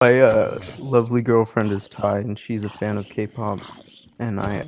My uh, lovely girlfriend is Thai, and she's a fan of K-pop, and I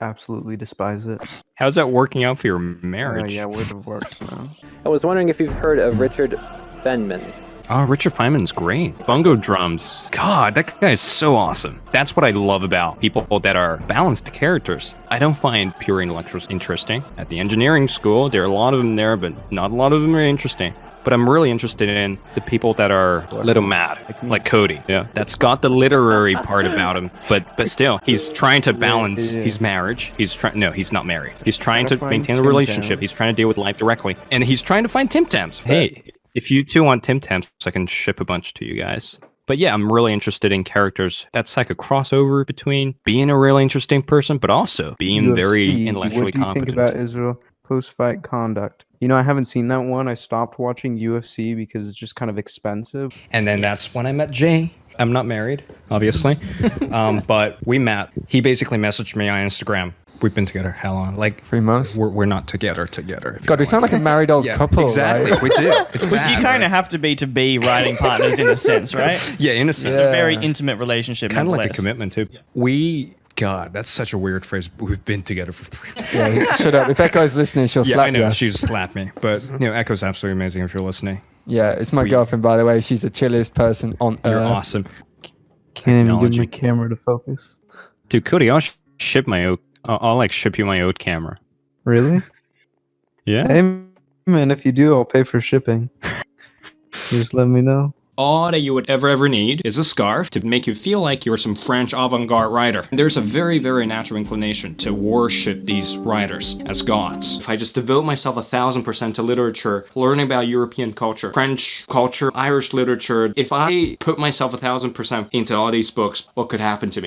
absolutely despise it. How's that working out for your Uh, marriage? yeah, we're divorced now. I was wondering if you've heard of Richard Feynman. Oh, Richard Feynman's great. Bongo drums. God, that guy is so awesome. That's what I love about people that are balanced characters. I don't find pure intellectuals interesting. At the engineering school, there are a lot of them there, but not a lot of them are interesting. But I'm really interested in the people that are a little mad, like Cody. Yeah, that's got the literary part about him, but but still, he's trying to balance yeah. his marriage. He's trying. No, he's not married. He's trying to maintain a relationship. He's trying to deal with life directly, and he's trying to find Tim Tams. Hey, if you two want Tim Tams, I can ship a bunch to you guys. But yeah, I'm really interested in characters. That's like a crossover between being a really interesting person, but also being very UFC, intellectually What do you competent. think about Israel post-fight conduct? You know, I haven't seen that one. I stopped watching UFC because it's just kind of expensive. And then that's when I met Jay. I'm not married, obviously, um, but we met. He basically messaged me on Instagram. We've been together how long? Like Three months. we're, we're not together together. if God, we sound like a married old what I mean. couple. Exactly. right? We do. It's Which you bad, kind right? of have to be to be writing partners in a sense, right? yeah, in a sense. It's a very intimate relationship. kind of like a commitment too. We God, that's such a weird phrase. We've been together for three. Yeah, shut up. If Echo's listening, she'll yeah, slap I know you. she'd slap me, but you know, Echo's absolutely amazing if you're listening. Yeah, it's my We- girlfriend, by the way. She's the chilliest person on You're earth. awesome, Can't even get my camera to focus. dude. Cody, I'll sh- ship my oat. I'll, I'll like ship you my oat camera. Really? Yeah. Hey, man, if you do, I'll pay for shipping. Just let me know. All that you would ever ever need is a scarf to make you feel like you're some French avant-garde writer. There's a very, very natural inclination to worship these writers as gods. If I just devote myself a thousand percent to literature, learning about European culture, French culture, Irish literature, if I put myself a thousand percent into all these books, what could happen to me?